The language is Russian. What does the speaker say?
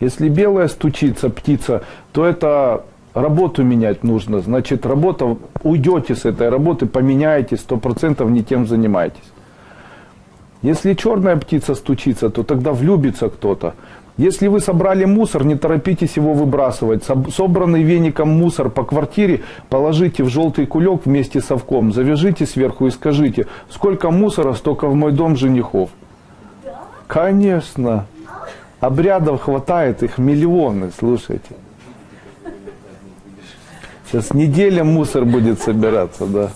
Если белая стучится птица, то это работу менять нужно. Значит, работа, уйдете с этой работы, поменяете, сто процентов не тем занимаетесь. Если черная птица стучится, то тогда влюбится кто-то. Если вы собрали мусор, не торопитесь его выбрасывать. Собранный веником мусор по квартире положите в желтый кулек вместе с совком, завяжите сверху и скажите, сколько мусора, столько в мой дом женихов. Конечно. Обрядов хватает, их миллионы, слушайте. Сейчас неделя мусор будет собираться, да.